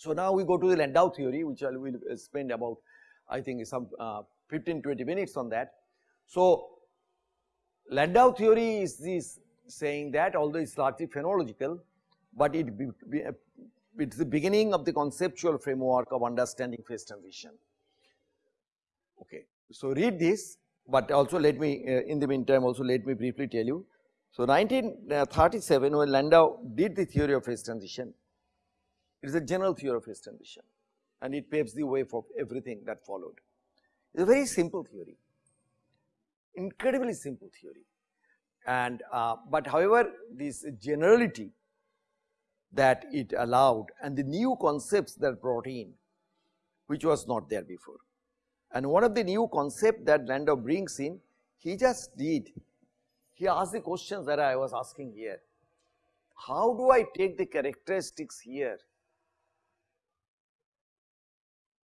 So now we go to the Landau theory which I will spend about I think some uh, 15 20 minutes on that. So Landau theory is this saying that although it is largely phenomenological, but it it's the beginning of the conceptual framework of understanding phase transition. Okay. So read this, but also let me uh, in the meantime also let me briefly tell you. So 1937 when Landau did the theory of phase transition, it is a general theory of phase transition and it paves the way for everything that followed. It is a very simple theory, incredibly simple theory and uh, but however this generality that it allowed and the new concepts that brought in which was not there before. And one of the new concept that Landau brings in he just did he asked the questions that I was asking here. How do I take the characteristics here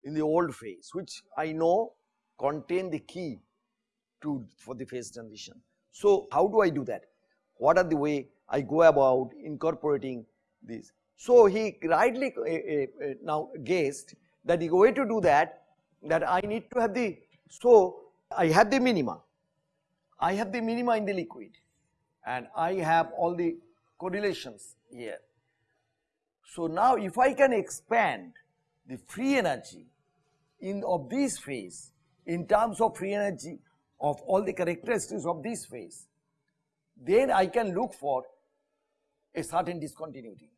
in the old phase which I know contain the key to for the phase transition. So, how do I do that? What are the way I go about incorporating this? So, he rightly uh, uh, now guessed that the way to do that that I need to have the so I have the minima I have the minima in the liquid and I have all the correlations here. So now if I can expand the free energy in of this phase in terms of free energy of all the characteristics of this phase, then I can look for a certain discontinuity.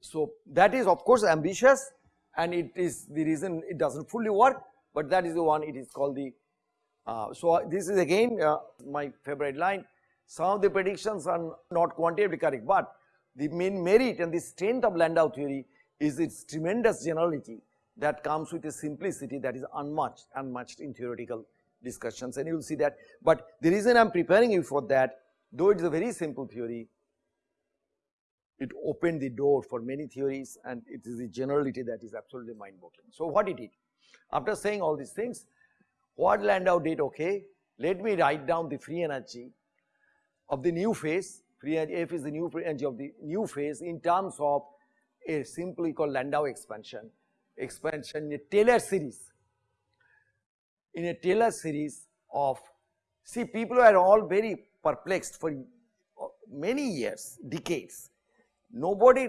So that is of course ambitious and it is the reason it does not fully work, but that is the one it is called the. Uh, so this is again uh, my favorite line, some of the predictions are not quantitatively correct, but the main merit and the strength of Landau theory is its tremendous generality that comes with a simplicity that is unmatched, unmatched in theoretical discussions and you will see that. But the reason I am preparing you for that, though it is a very simple theory, it opened the door for many theories and it is the generality that is absolutely mind boggling. So what did it did? After saying all these things, what Landau did, okay, let me write down the free energy of the new phase, free energy F is the new free energy of the new phase in terms of a simply called Landau expansion, expansion in a Taylor series. In a Taylor series of, see people were all very perplexed for many years, decades Nobody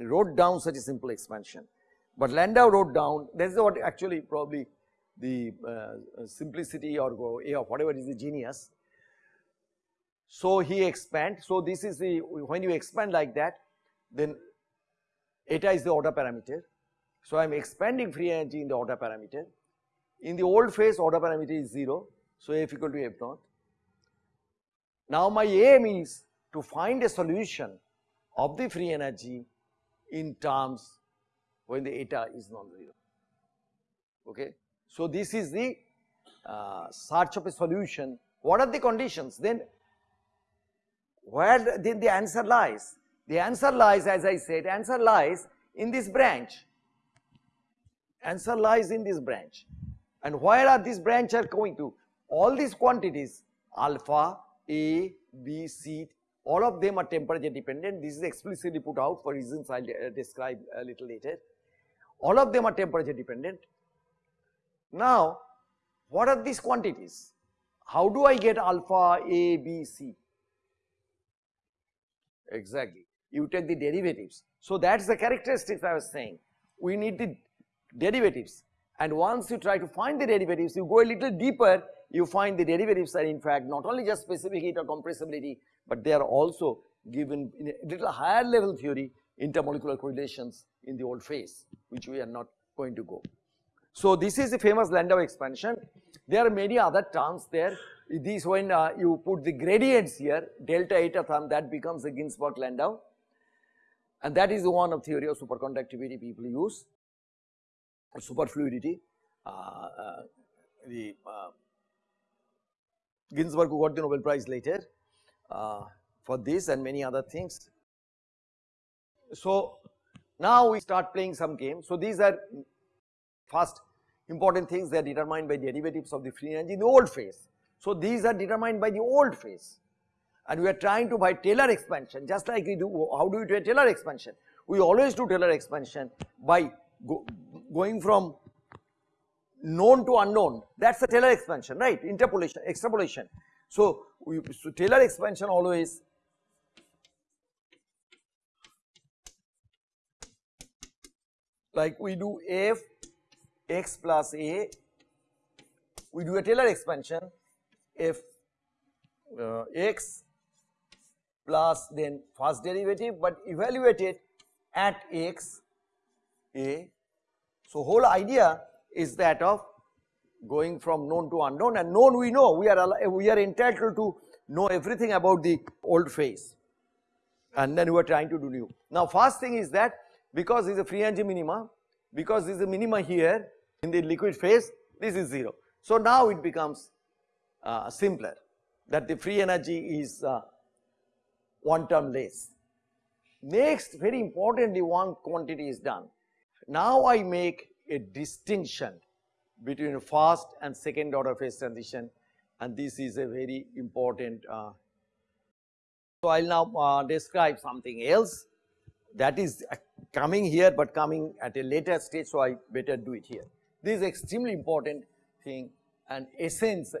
wrote down such a simple expansion, but Landau wrote down that is what actually probably the uh, simplicity or whatever is the genius. So he expand. So this is the when you expand like that, then eta is the order parameter. So I am expanding free energy in the order parameter. In the old phase order parameter is 0. So F equal to F naught. Now my aim is to find a solution of the free energy in terms when the eta is non-zero. Okay. So, this is the uh, search of a solution. What are the conditions? Then where then the answer lies? The answer lies as I said, answer lies in this branch. Answer lies in this branch. And where are these branch are going to? All these quantities alpha, A, B, C, all of them are temperature dependent. This is explicitly put out for reasons I will uh, describe a little later. All of them are temperature dependent. Now, what are these quantities? How do I get alpha, A, B, C? Exactly. You take the derivatives. So, that is the characteristics I was saying. We need the derivatives and once you try to find the derivatives, you go a little deeper, you find the derivatives are in fact not only just specific heat or compressibility, but they are also given in a little higher level theory intermolecular correlations in the old phase which we are not going to go. So this is the famous Landau expansion. There are many other terms there. These when uh, you put the gradients here, delta eta thumb that becomes the Ginzburg Landau and that is the one of theory of superconductivity people use, superfluidity. Uh, uh, the uh, Ginzburg who got the Nobel Prize later for this and many other things. So now we start playing some games. So these are first important things they are determined by derivatives of the free energy in the old phase. So these are determined by the old phase and we are trying to by Taylor expansion just like we do how do we do a Taylor expansion? We always do Taylor expansion by going from known to unknown that is the Taylor expansion right interpolation extrapolation. So, we, so Taylor expansion always like we do f x plus a we do a Taylor expansion f uh, x plus then first derivative but evaluate it at x a. So, whole idea is that of going from known to unknown and known we know we are we are entitled to know everything about the old phase and then we are trying to do new. Now first thing is that because this is a free energy minima because this is a minima here in the liquid phase this is 0. So now it becomes uh, simpler that the free energy is uh, one term less. Next very importantly one quantity is done. Now I make a distinction between first and second order phase transition and this is a very important. Uh, so, I will now uh, describe something else that is uh, coming here, but coming at a later stage. So, I better do it here. This is extremely important thing and essence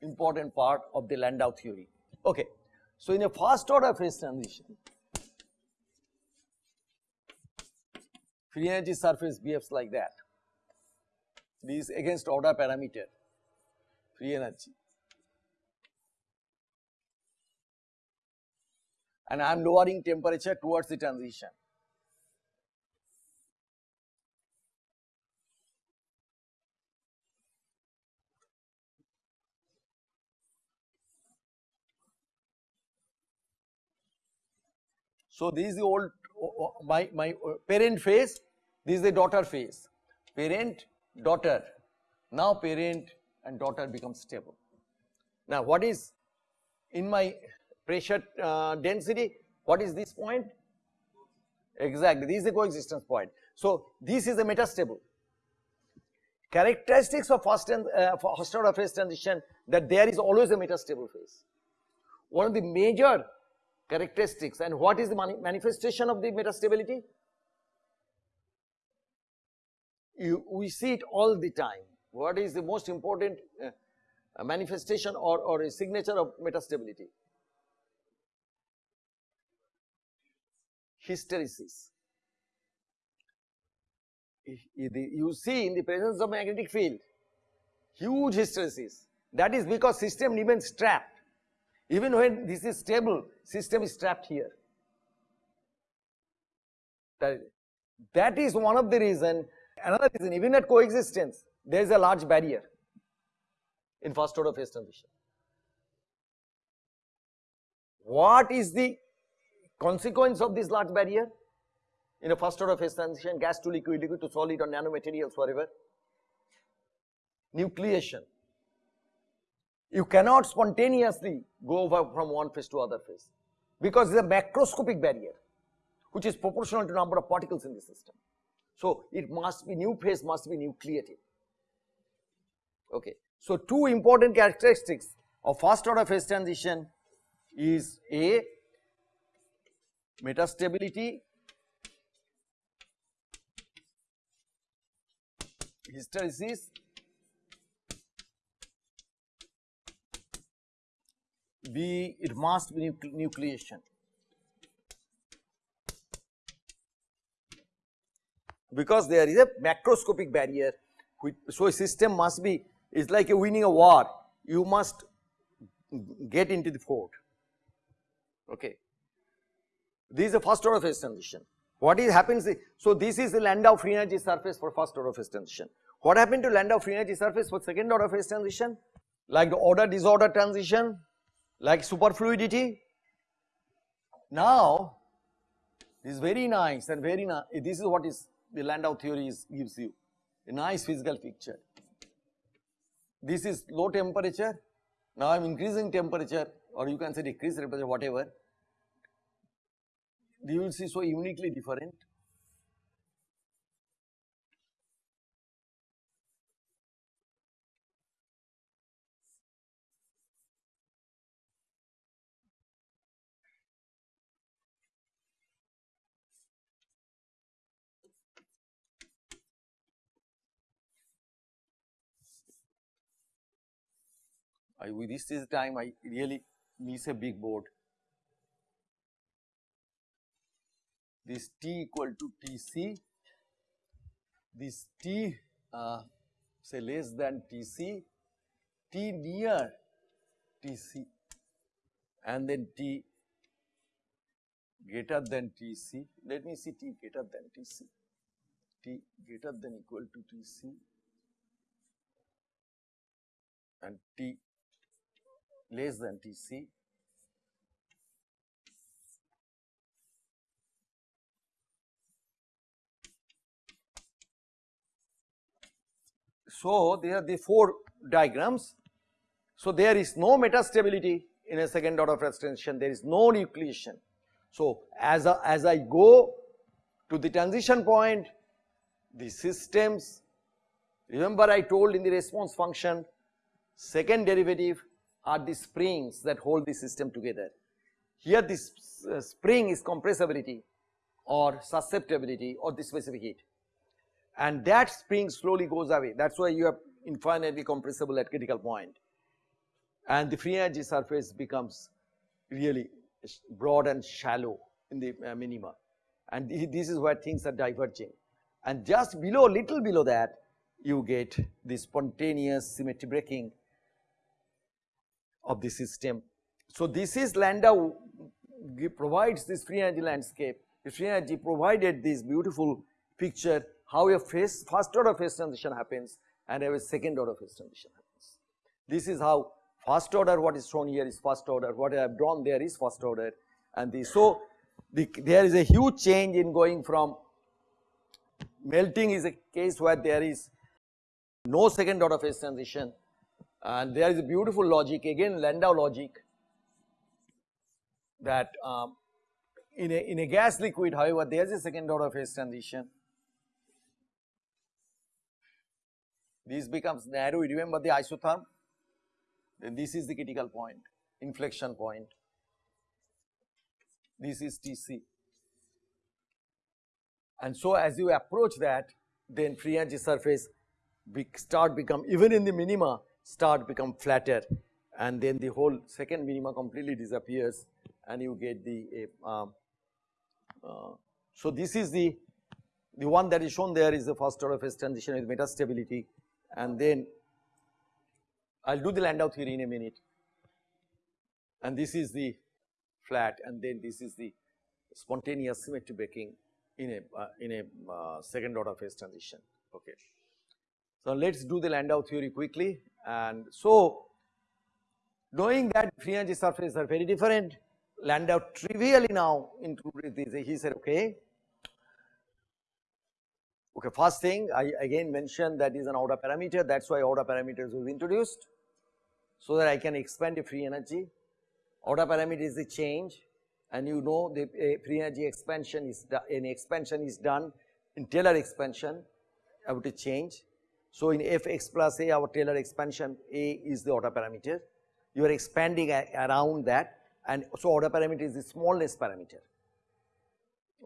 important part of the Landau theory. Okay. So, in a first order phase transition, free energy surface behaves like that. This is against order parameter. Free energy. And I am lowering temperature towards the transition. So, this is the old my, my uh, parent phase, this is the daughter phase, parent daughter. Now parent and daughter become stable. Now what is in my pressure uh, density, what is this point? Exactly, this is the coexistence point. So this is a metastable. Characteristics of first and uh, first order phase transition that there is always a metastable phase. One of the major characteristics and what is the manifestation of the metastability? you, we see it all the time. What is the most important uh, manifestation or, or a signature of metastability? Hysteresis. You see in the presence of magnetic field, huge hysteresis. That is because system remains trapped. Even when this is stable, system is trapped here. That is one of the reason Another reason, even at coexistence, there is a large barrier in first order phase transition. What is the consequence of this large barrier in a first order phase transition, gas to liquid, liquid to solid or nanomaterials, whatever? Nucleation. You cannot spontaneously go over from one phase to other phase because it is a macroscopic barrier which is proportional to number of particles in the system. So, it must be new phase must be nucleated. Okay. So, two important characteristics of first order phase transition is A metastability hysteresis B it must be nucleation. because there is a macroscopic barrier which, so a system must be is like a winning a war. You must get into the fort. Okay. This is the first order phase transition what is happens so this is the Landau free energy surface for first order phase transition what happened to Landau free energy surface for second order phase transition like the order disorder transition like superfluidity now this is very nice and very nice this is what is the Landau theory is, gives you a nice physical picture. This is low temperature, now I am increasing temperature or you can say decrease temperature whatever, you will see so uniquely different. I with this is time I really miss a big board. This T equal to Tc, this T uh, say less than Tc, T near Tc and then T greater than Tc. Let me see T greater than Tc, T greater than equal to Tc and T less than Tc. So, there are the four diagrams. So, there is no metastability in a second order phase transition, there is no nucleation. So, as, a, as I go to the transition point, the systems, remember I told in the response function, second derivative are the springs that hold the system together. Here this uh, spring is compressibility or susceptibility or the specific heat. And that spring slowly goes away. That is why you are infinitely compressible at critical point. And the free energy surface becomes really broad and shallow in the uh, minima. And this is where things are diverging. And just below little below that you get the spontaneous symmetry breaking of the system. So, this is Landau provides this free energy landscape, the free energy provided this beautiful picture how a phase, first order phase transition happens and a second order phase transition happens. This is how first order what is shown here is first order, what I have drawn there is first order and the, so the, there is a huge change in going from melting is a case where there is no second order phase transition and there is a beautiful logic again Landau logic that um, in, a, in a gas liquid however there is a second order phase transition. This becomes narrow. Remember the isotherm? Then this is the critical point inflection point. This is Tc and so as you approach that then free energy surface be start become even in the minima start become flatter and then the whole second minima completely disappears and you get the uh, uh, so this is the the one that is shown there is the first order phase transition with metastability and then I'll do the Landau theory in a minute and this is the flat and then this is the spontaneous symmetry breaking in a uh, in a uh, second order phase transition okay. So, let us do the Landau theory quickly. And so knowing that free energy surfaces are very different Landau trivially now included this he said okay. Okay first thing I again mentioned that is an order parameter. That is why order parameters was introduced so that I can expand the free energy. Order parameter is the change and you know the eh, free energy expansion is an expansion is done in Taylor expansion about a change so, in f x plus a our Taylor expansion a is the order parameter, you are expanding around that and so order parameter is the smallness parameter,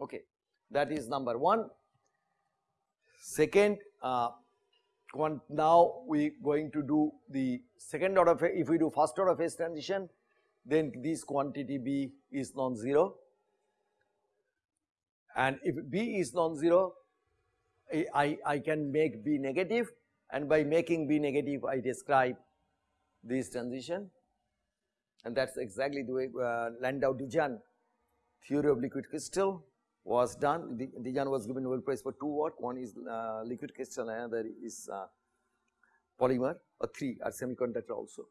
okay. That is number 1. Second, uh, now we going to do the second order, if we do first order phase transition, then this quantity B is non-zero and if B is non-zero, I, I can make B negative and by making B negative I describe this transition and that is exactly the way uh, Landau-de Gennes theory of liquid crystal was done. de Gennes was given Nobel Prize for two work, one is uh, liquid crystal another is uh, polymer or three are semiconductor also.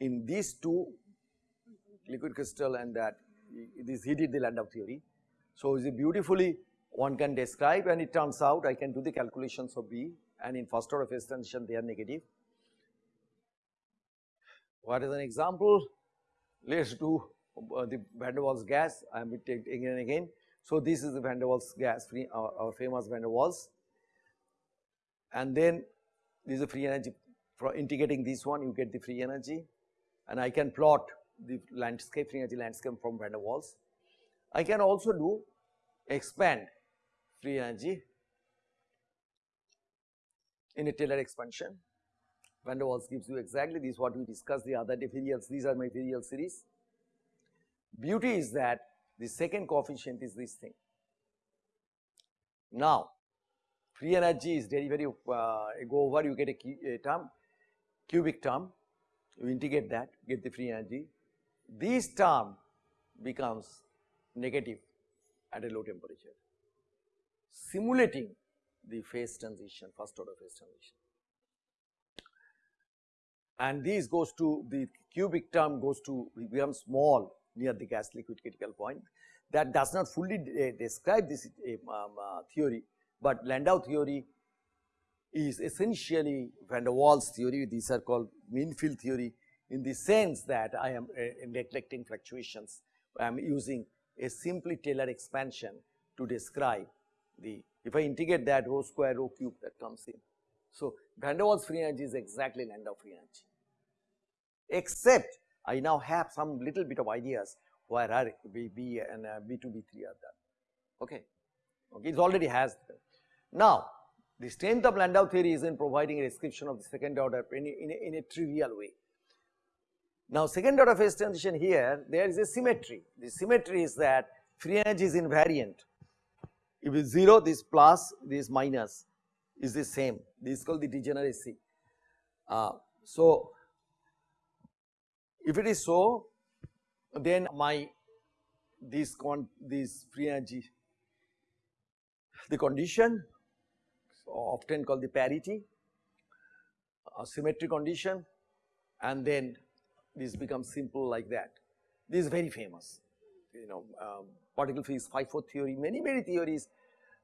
In these two liquid crystal and that this he did the Landau theory. So, is beautifully one can describe and it turns out I can do the calculations of B and in first order phase transition they are negative. What is an example? Let us do uh, the van der Waals gas I am taking again and again. So, this is the van der Waals gas free our, our famous van der Waals and then this is a free energy for integrating this one you get the free energy and I can plot the landscape free energy landscape from van der Waals. I can also do expand free energy in a Taylor expansion Van der Waals gives you exactly this what we discussed the other day these are my virial series. Beauty is that the second coefficient is this thing. Now, free energy is derivative uh, go over you get a, a term cubic term you integrate that get the free energy. This term becomes negative at a low temperature simulating the phase transition first order phase transition. And these goes to the cubic term goes to becomes small near the gas liquid critical point. That does not fully de describe this um, uh, theory, but Landau theory is essentially van der Waals theory. These are called mean field theory in the sense that I am uh, neglecting fluctuations. I am using a simply Taylor expansion to describe the if I integrate that rho square rho cube that comes in. So, van der Waals free energy is exactly Landau free energy except I now have some little bit of ideas where R B, B and uh, B2 B3 are done. Okay? Okay it already has them. now the strength of Landau theory is in providing a description of the second order in a, in a, in a trivial way. Now second order phase transition here there is a symmetry. The symmetry is that free energy is invariant if it is 0 this plus this minus is the same. This is called the degeneracy. Uh, so if it is so, then my this con this free energy the condition often called the parity symmetry condition and then this becomes simple like that. This is very famous you know um, particle physics phi 4 theory many many theories.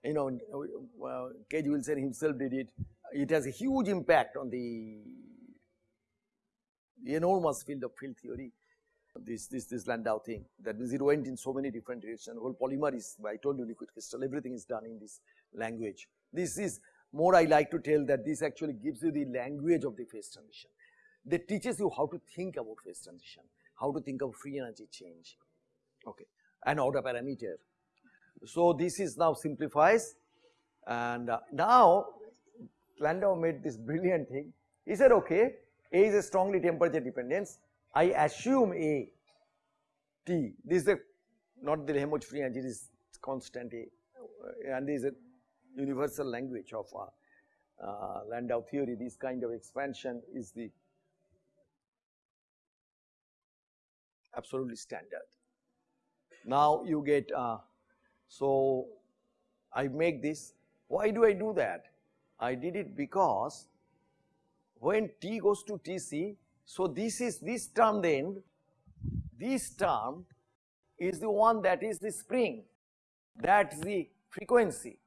You know uh, K.G. Wilson himself did it. It has a huge impact on the enormous field of field theory. This this this Landau thing that means it went in so many different directions. Whole polymer is I told you liquid crystal. Everything is done in this language. This is more I like to tell that this actually gives you the language of the phase transition. That teaches you how to think about phase transition, how to think of free energy change okay an order parameter. So this is now simplifies and uh, now Landau made this brilliant thing he said okay a is a strongly temperature dependence. I assume A T, this is a not the Helmholtz free energy, is constant A and this is a universal language of uh, uh, Landau theory. This kind of expansion is the absolutely standard. Now you get, uh, so I make this, why do I do that? I did it because when t goes to Tc, so this is this term then, this term is the one that is the spring, that is the frequency,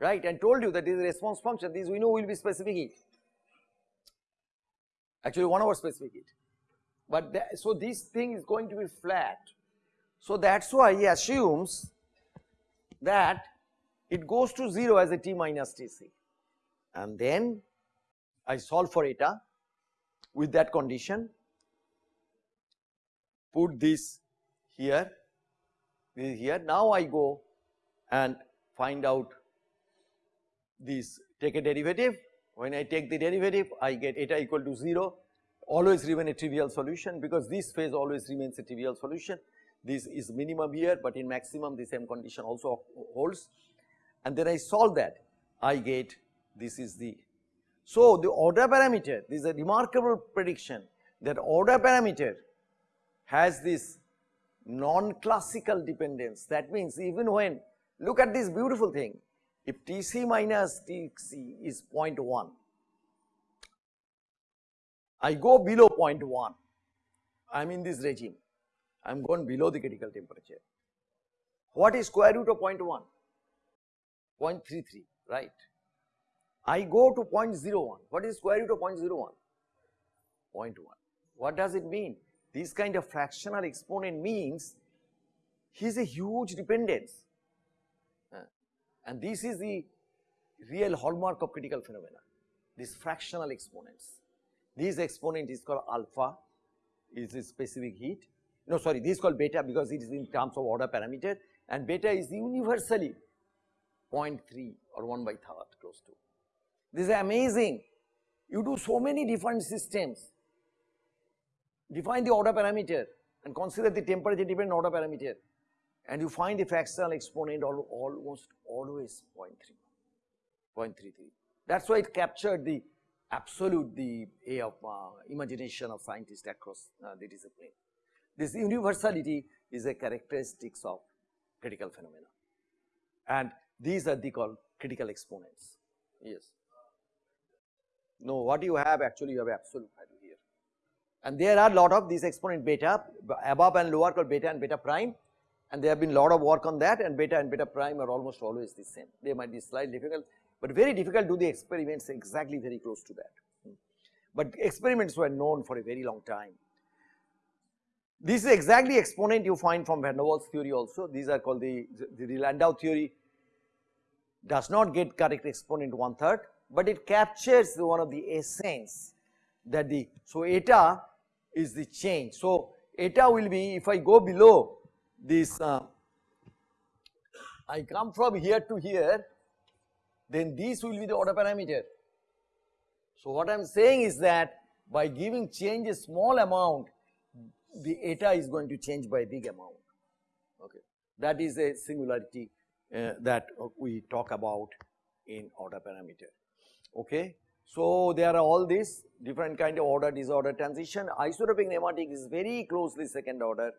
right and told you that is a response function, this we know will be specific heat, actually 1 over specific heat. But that, so this thing is going to be flat. So that is why he assumes that it goes to 0 as a t minus Tc and then I solve for eta with that condition, put this here, this here. Now I go and find out this, take a derivative. When I take the derivative, I get eta equal to 0, always remain a trivial solution because this phase always remains a trivial solution. This is minimum here, but in maximum the same condition also holds. And then I solve that, I get this is the so, the order parameter, this is a remarkable prediction that order parameter has this non-classical dependence. That means even when, look at this beautiful thing, if Tc minus Tc is 0.1, I go below 0.1, I am in this regime, I am gone below the critical temperature. What is square root of 0.1? 0.33, right. I go to 0.01. What is square root of 0.01? 0.1. What does it mean? This kind of fractional exponent means he is a huge dependence uh, and this is the real hallmark of critical phenomena, these fractional exponents. This exponent is called alpha, is the specific heat, no sorry this is called beta because it is in terms of order parameter and beta is universally 0.3 or 1 by third close to. This is amazing. You do so many different systems, define the order parameter and consider the temperature dependent order parameter and you find the fractional exponent al almost always 0.3, 0.33. That is why it captured the absolute the A of uh, imagination of scientists across uh, the discipline. This universality is a characteristics of critical phenomena and these are the called critical exponents. Yes. No, what you have actually you have absolute value here. And there are lot of these exponent beta above and lower called beta and beta prime and there have been a lot of work on that and beta and beta prime are almost always the same. They might be slightly difficult, but very difficult to do the experiments exactly very close to that. Hmm. But experiments were known for a very long time. This is exactly exponent you find from van der Waals theory also. These are called the, the, the Landau theory does not get correct exponent one third, but it captures one of the essence that the, so eta is the change. So eta will be if I go below this, uh, I come from here to here, then this will be the order parameter. So what I am saying is that by giving change a small amount, the eta is going to change by a big amount. Okay, that is a singularity uh, that we talk about in order parameter. Okay. So, there are all these different kind of order disorder transition isotropic nematic is very closely second order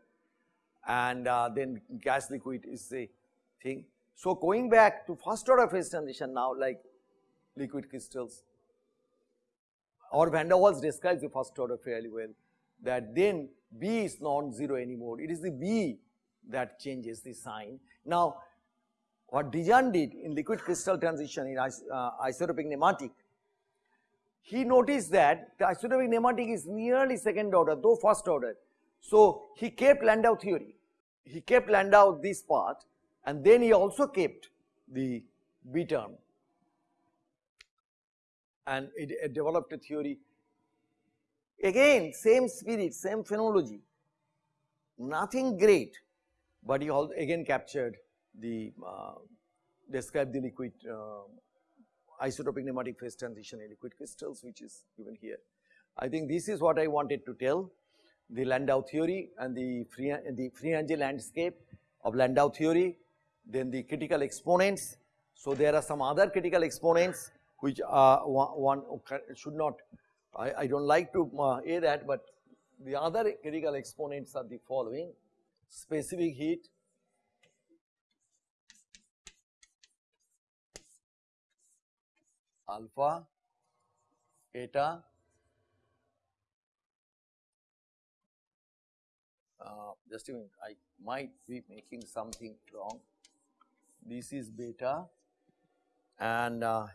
and uh, then gas liquid is the thing. So, going back to first order phase transition now like liquid crystals or van der Waals describes the first order fairly well that then B is non-zero anymore, it is the B that changes the sign. Now, what de Gennes did in liquid crystal transition in is, uh, nematic, he noticed that the isotropic nematic is nearly second order though first order. So, he kept Landau theory, he kept Landau this part and then he also kept the B term and it, it developed a theory. Again same spirit, same phenomenology, nothing great, but he again captured the uh, described the liquid uh, isotropic nematic phase transition in liquid crystals which is given here. I think this is what I wanted to tell the Landau theory and the free, the free energy landscape of Landau theory, then the critical exponents. So, there are some other critical exponents which one, one should not, I, I do not like to uh, that, but the other critical exponents are the following. Specific heat, alpha, eta, uh, just a I might be making something wrong. This is beta. And uh,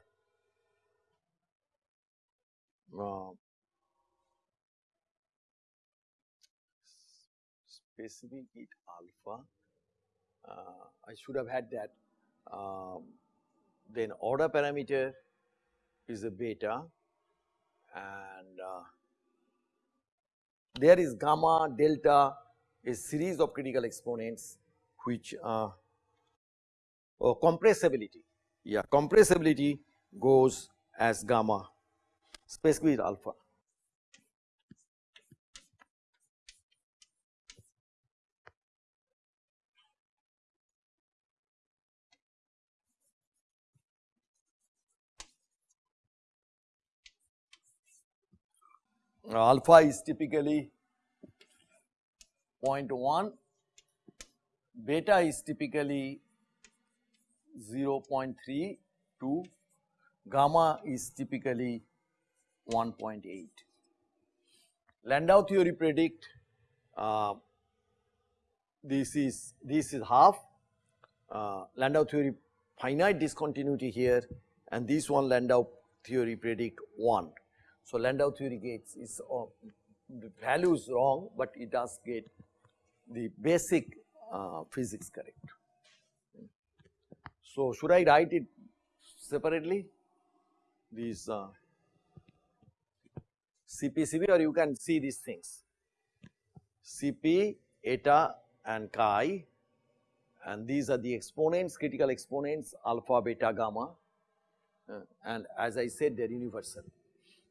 uh, specific heat alpha, uh, I should have had that. Um, then order parameter is a beta and uh, there is gamma, delta, a series of critical exponents which uh, oh, compressibility, yeah compressibility goes as gamma specifically with alpha. alpha is typically 0.1, beta is typically 0.3 to gamma is typically 1.8. Landau theory predict uh, this is this is half uh, Landau theory finite discontinuity here and this one Landau theory predict 1. So, Landau theory gets is uh, the value is wrong, but it does get the basic uh, physics correct. So, should I write it separately these uh, CP, CP or you can see these things CP, eta and chi and these are the exponents critical exponents alpha, beta, gamma uh, and as I said they are universal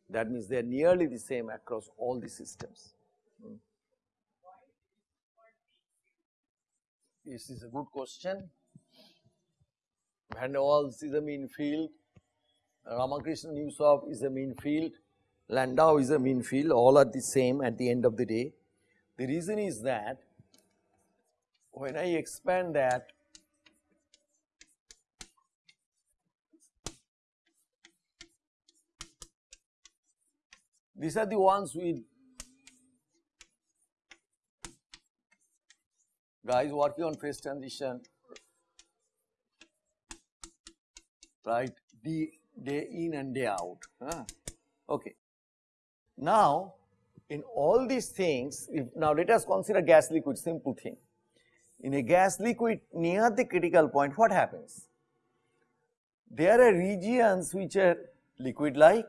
That means they are nearly the same across all the systems. Hmm. This is a good question. Van der Waals is a mean field, Ramakrishnan Yussouff is a mean field, Landau is a mean field, all are the same at the end of the day. The reason is that when I expand that these are the ones with guys working on phase transition right day, day in and day out huh? okay now in all these things if, now let us consider gas liquid simple thing. In a gas liquid near the critical point what happens? There are regions which are liquid like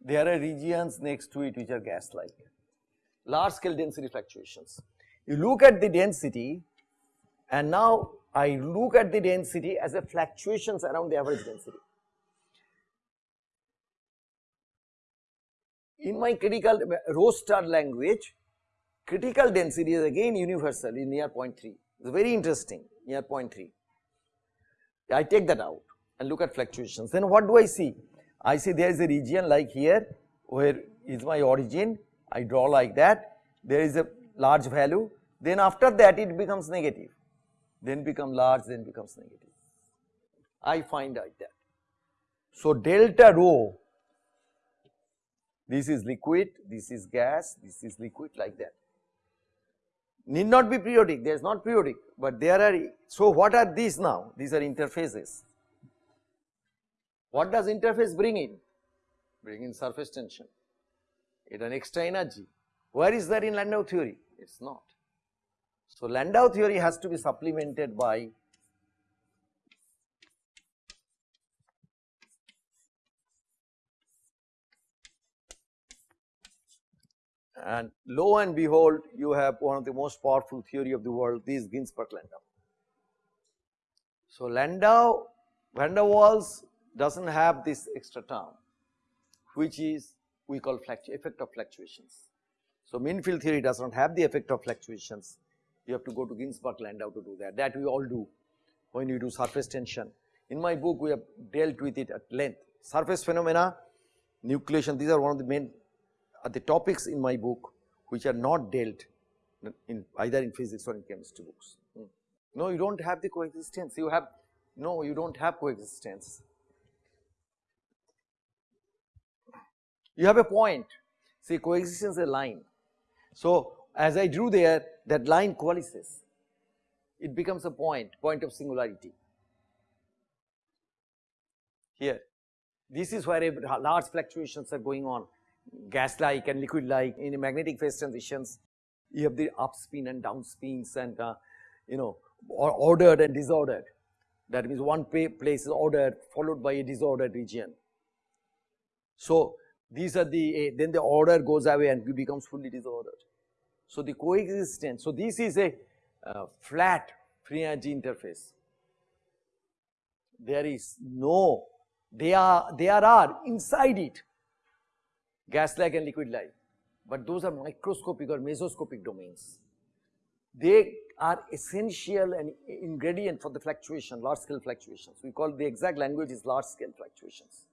there are regions next to it which are gas like large scale density fluctuations. You look at the density and now I look at the density as a fluctuations around the average density. In my critical rho star language, critical density is again universal in near 0.3. It's very interesting near 0.3. I take that out and look at fluctuations. Then what do I see? I see there is a region like here where is my origin. I draw like that. There is a large value. Then after that it becomes negative then become large, then becomes negative. I find like that. So, delta rho, this is liquid, this is gas, this is liquid like that. Need not be periodic, there is not periodic, but there are, so what are these now? These are interfaces. What does interface bring in? Bring in surface tension, it an extra energy. Where is that in Landau theory? It is not. So, Landau theory has to be supplemented by and lo and behold you have one of the most powerful theory of the world this Ginzburg-Landau. So, Landau van der Waals does not have this extra term which is we call effect of fluctuations. So, mean field theory does not have the effect of fluctuations you have to go to Ginzburg-Landau to do that. That we all do when you do surface tension. In my book, we have dealt with it at length. Surface phenomena, nucleation, these are one of the main are the topics in my book which are not dealt in either in physics or in chemistry books. Hmm. No, you do not have the coexistence, you have, no, you do not have coexistence. You have a point, see coexistence is a line. So, as I drew there that line coalesces, it becomes a point, point of singularity. Here, this is where large fluctuations are going on, gas like and liquid like in magnetic phase transitions, you have the up spin and down spins and uh, you know ordered and disordered. That means one place is ordered followed by a disordered region. So, these are the, uh, then the order goes away and becomes fully disordered. So, the coexistence, so this is a uh, flat free energy interface. There is no, they are, there are inside it gas-like and liquid-like, but those are microscopic or mesoscopic domains. They are essential and ingredient for the fluctuation, large scale fluctuations. We call the exact language is large scale fluctuations,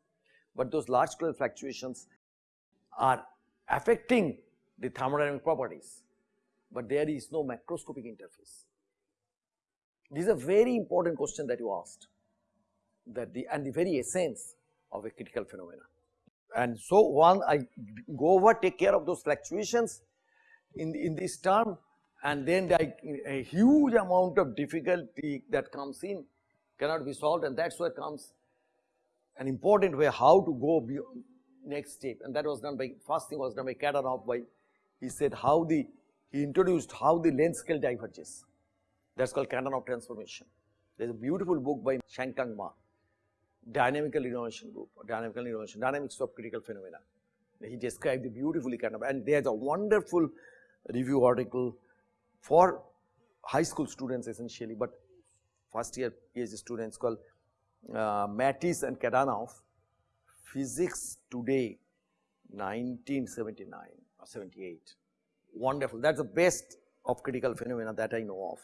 but those large scale fluctuations are affecting the thermodynamic properties but there is no macroscopic interface. This is a very important question that you asked that the and the very essence of a critical phenomena. And so one I go over take care of those fluctuations in, in this term and then the, a huge amount of difficulty that comes in cannot be solved and that is where comes an important way how to go beyond next step and that was done by first thing was done by Kadanoff by he said how the he introduced how the length scale diverges. That is called Kadanoff transformation. There is a beautiful book by Shang-keng Ma, dynamical renormalization book, dynamical renormalization, dynamics of critical phenomena. He described it beautifully kind of and there is a wonderful review article for high school students essentially, but first year PhD students called uh, Maris and Kadanoff, Physics Today 1979 or 78. Wonderful. That's the best of critical phenomena that I know of.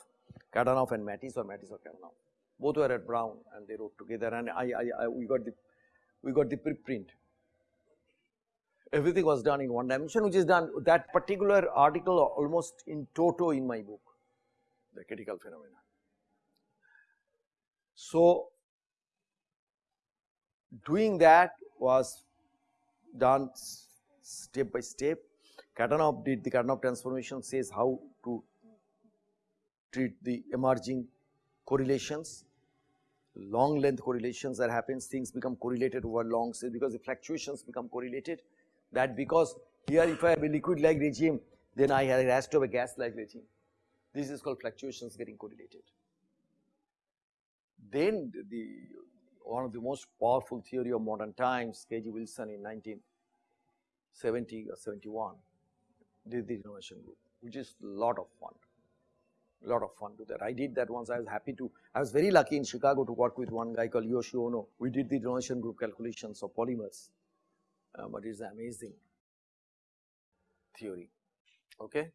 Kadanoff and Maris or Maris or Kadanoff. Both were at Brown and they wrote together and I, I, I we got the we got the preprint. Everything was done in one dimension which is done that particular article almost in toto in my book, the critical phenomena. So, doing that was done step by step. Kadanoff did the Kadanoff transformation says how to treat the emerging correlations, long length correlations that happens, things become correlated over long, so because the fluctuations become correlated that because here if I have a liquid like regime, then I have, to have a gas like regime. This is called fluctuations getting correlated. Then the one of the most powerful theory of modern times, K.G. Wilson in 1970 or 71 did the renormalization group, which is lot of fun, lot of fun to that. I did that once, I was happy to, I was very lucky in Chicago to work with one guy called Yoshi Oono. We did the renormalization group calculations of polymers, uh, but it's amazing theory, okay.